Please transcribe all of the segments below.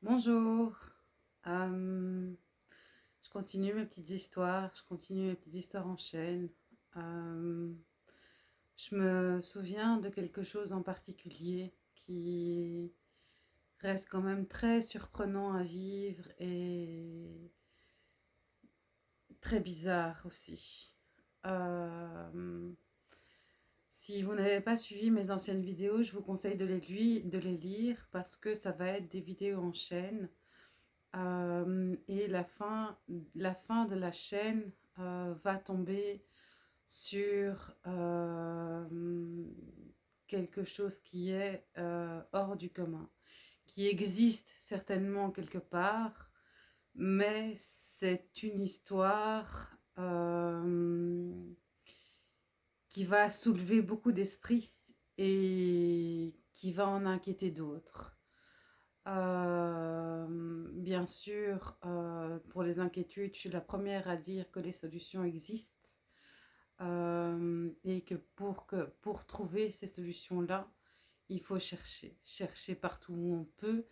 Bonjour, euh, je continue mes petites histoires, je continue mes petites histoires en chaîne. Euh, je me souviens de quelque chose en particulier qui reste quand même très surprenant à vivre et très bizarre aussi. Euh, si vous n'avez pas suivi mes anciennes vidéos, je vous conseille de les, de les lire parce que ça va être des vidéos en chaîne. Euh, et la fin, la fin de la chaîne euh, va tomber sur euh, quelque chose qui est hors du commun, qui existe certainement quelque part, mais c'est une histoire qui va soulever beaucoup d'esprit et qui va en inquiéter d'autres. Euh, bien sûr, euh, pour les inquiétudes, je suis la première à dire que les solutions existent euh, et que pour, que pour trouver ces solutions-là, il faut chercher, chercher partout où on peut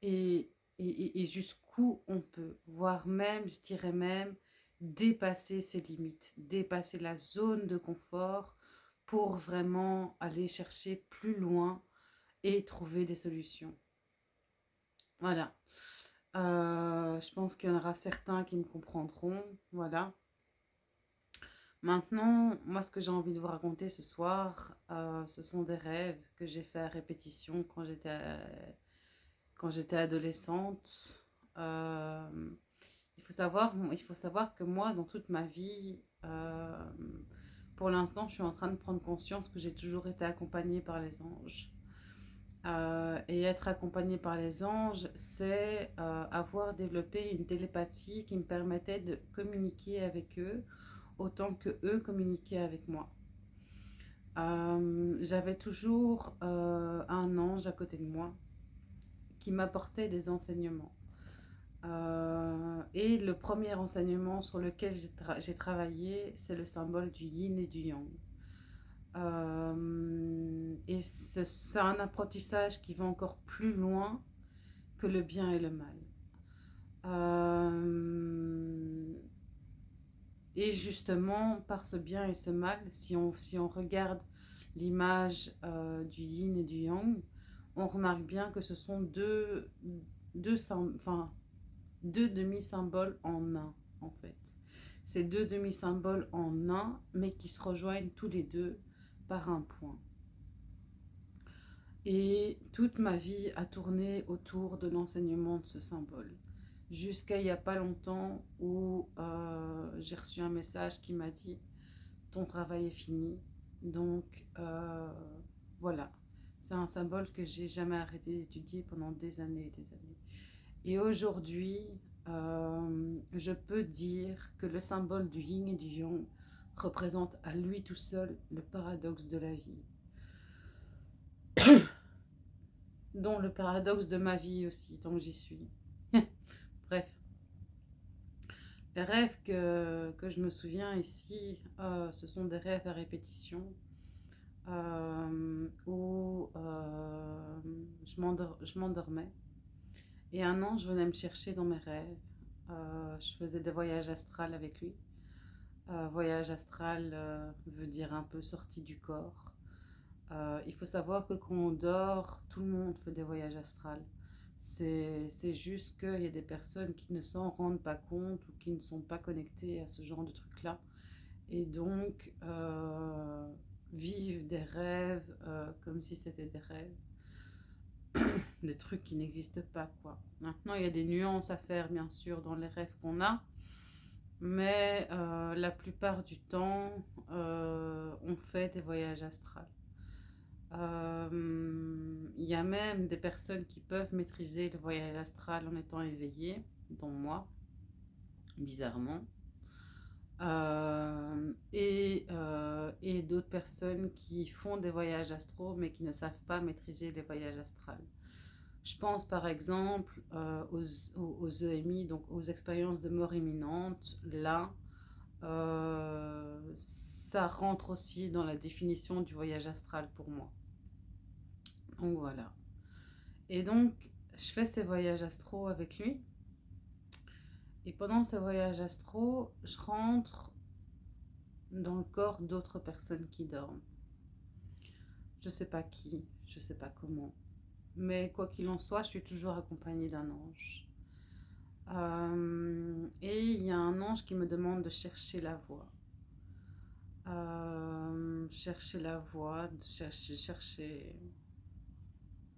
et, et, et jusqu'où on peut, voire même, je dirais même, dépasser ses limites, dépasser la zone de confort pour vraiment aller chercher plus loin et trouver des solutions. Voilà. Euh, je pense qu'il y en aura certains qui me comprendront. Voilà. Maintenant, moi, ce que j'ai envie de vous raconter ce soir, euh, ce sont des rêves que j'ai fait à répétition quand j'étais adolescente. Euh, il faut, savoir, il faut savoir que moi, dans toute ma vie, euh, pour l'instant, je suis en train de prendre conscience que j'ai toujours été accompagnée par les anges. Euh, et être accompagnée par les anges, c'est euh, avoir développé une télépathie qui me permettait de communiquer avec eux autant que eux communiquaient avec moi. J'avais toujours un ange à côté de moi qui m'apportait des enseignements. Euh, et le premier enseignement sur lequel j'ai travaillé, c'est le symbole du yin et du yang. Euh, et c'est un apprentissage qui va encore plus loin que le bien et le mal. Euh, et justement, par ce bien et ce mal, si on, si on regarde l'image du yin et du yang, on remarque bien que ce sont deux, deux enfin, deux demi-symboles en un, en fait. Ces deux demi-symboles en un, mais qui se rejoignent tous les deux par un point. Et toute ma vie a tourné autour de l'enseignement de ce symbole. Jusqu'à il n'y a pas longtemps où euh, j'ai reçu un message qui m'a dit « ton travail est fini ». Donc euh, voilà, c'est un symbole que j'ai jamais arrêté d'étudier pendant des années et des années. Et aujourd'hui, euh, je peux dire que le symbole du yin et du yang représente à lui tout seul le paradoxe de la vie. dont le paradoxe de ma vie aussi, tant que j'y suis. Bref. Les rêves que, je me souviens ici, euh, ce sont des rêves à répétition. Euh, où je m'endormais et un ange venait me chercher dans mes rêves. Euh, je faisais des voyages astrales avec lui. Euh, voyage astral euh, veut dire un peu sorti du corps. il faut savoir que quand on dort, tout le monde fait des voyages astrales. C'est juste qu'il y a des personnes qui ne s'en rendent pas compte ou qui ne sont pas connectées à ce genre de trucs-là. Et donc, vivent des rêves comme si c'était des rêves des trucs qui n'existent pas, quoi. Maintenant, il y a des nuances à faire, bien sûr, dans les rêves qu'on a. Mais euh, la plupart du temps, euh, on fait des voyages astrales. Euh, il y a même des personnes qui peuvent maîtriser le voyage astral en étant éveillées, dont moi, bizarrement. et, d'autres personnes qui font des voyages astraux mais qui ne savent pas maîtriser les voyages astrales. Je pense par exemple euh, aux, EMI, donc aux expériences de mort imminente. Là, euh, ça rentre aussi dans la définition du voyage astral pour moi. Donc voilà. Et donc, je fais ces voyages astro avec lui. Et pendant ces voyages astro, je rentre dans le corps d'autres personnes qui dorment. Je sais pas qui, je sais pas comment. Mais quoi qu'il en soit, je suis toujours accompagnée d'un ange. Euh, et il y a un ange qui me demande de chercher la voie. Euh, chercher la voie, de chercher, chercher,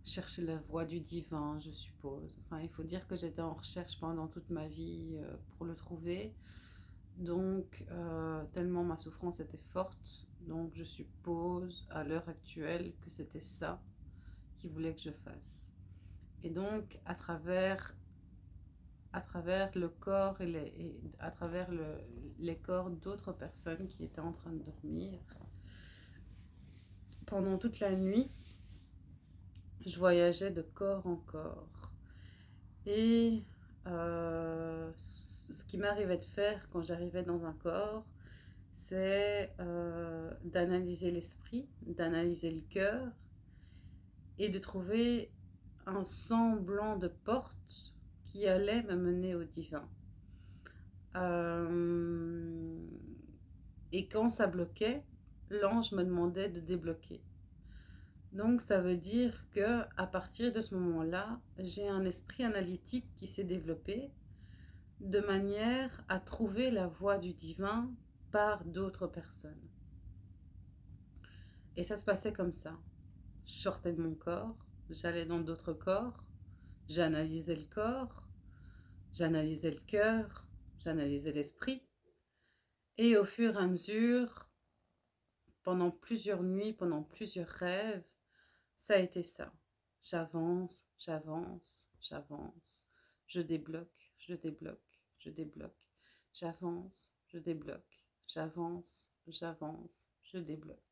chercher la voie du divin, je suppose. Enfin, il faut dire que j'étais en recherche pendant toute ma vie euh, pour le trouver. Donc, tellement ma souffrance était forte, donc je suppose à l'heure actuelle que c'était ça qu'il voulait que je fasse. Et donc, à travers à travers le corps et, à travers le, les corps d'autres personnes qui étaient en train de dormir. Pendant toute la nuit, je voyageais de corps en corps. Et euh, ce qui m'arrivait de faire quand j'arrivais dans un corps, c'est euh, d'analyser l'esprit, d'analyser le cœur et de trouver un semblant de porte qui allait me mener au divin. Euh, et quand ça bloquait, l'ange me demandait de débloquer. Donc ça veut dire que à partir de ce moment-là, j'ai un esprit analytique qui s'est développé de manière à trouver la voie du divin par d'autres personnes. Et ça se passait comme ça. Je sortais de mon corps, j'allais dans d'autres corps, J'analysais le corps, j'analysais le cœur, j'analysais l'esprit. Et au fur et à mesure, pendant plusieurs nuits, pendant plusieurs rêves, ça a été ça. J'avance, j'avance, j'avance. Je débloque, je débloque, je débloque. J'avance, je débloque. J'avance, j'avance, je débloque.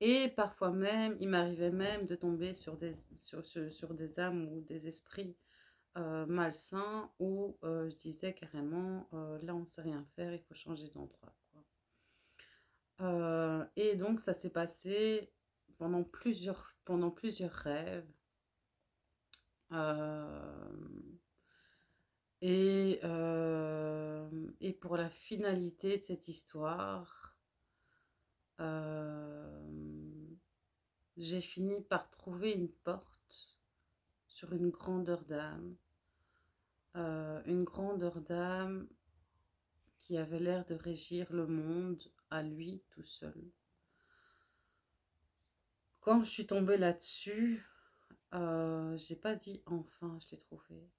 Et parfois même, il m'arrivait même de tomber sur des, sur, sur, des âmes ou des esprits euh, malsains où euh, je disais carrément, euh, là on ne sait rien faire, il faut changer d'endroit. et donc ça s'est passé pendant plusieurs, pendant plusieurs rêves. et, et pour la finalité de cette histoire, j'ai fini par trouver une porte sur une grandeur d'âme. Euh, une grandeur d'âme qui avait l'air de régir le monde à lui tout seul. Quand je suis tombée là-dessus, euh, j'ai pas dit enfin je l'ai trouvé.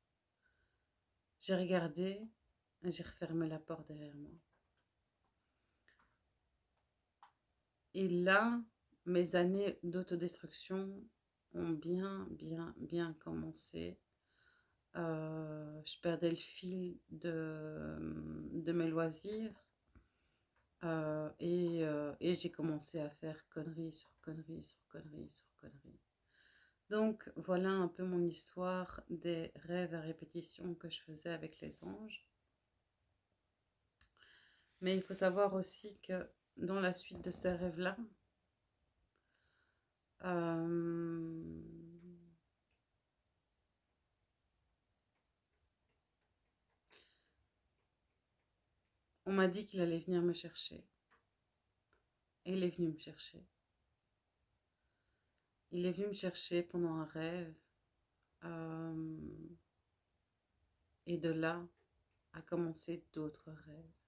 J'ai regardé et j'ai refermé la porte derrière moi. Et là, mes années d'autodestruction ont bien, bien, bien commencé. Euh, je perdais le fil de, de mes loisirs euh, et, euh, et j'ai commencé à faire conneries sur conneries sur conneries sur conneries. Donc voilà un peu mon histoire des rêves à répétition que je faisais avec les anges. Mais il faut savoir aussi que dans la suite de ces rêves-là, euh, on m'a dit qu'il allait venir me chercher. Et il est venu me chercher. Il est venu me chercher pendant un rêve. Euh, et de là a commencé d'autres rêves.